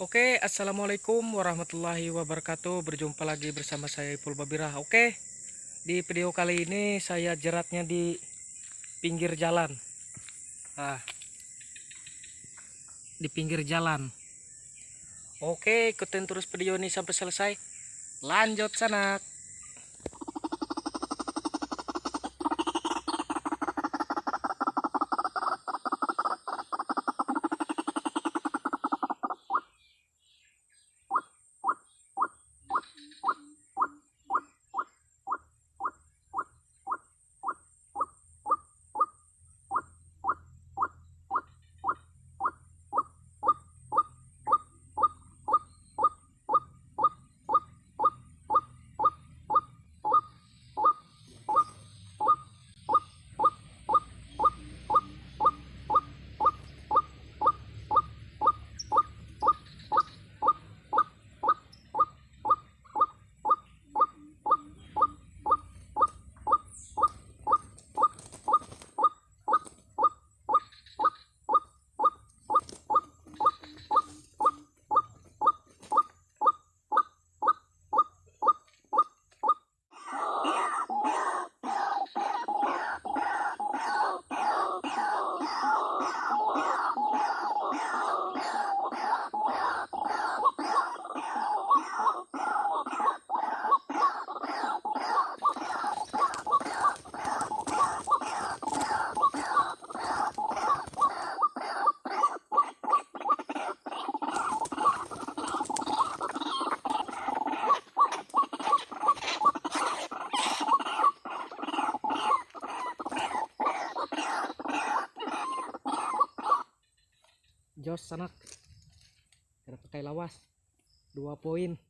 Oke, assalamualaikum warahmatullahi wabarakatuh. Berjumpa lagi bersama saya Ipul Babirah. Oke, di video kali ini saya jeratnya di pinggir jalan. Ah, di pinggir jalan. Oke, ikutin terus video ini sampai selesai. Lanjut sanak. Jos sanak. Kita pakai lawas. Dua poin.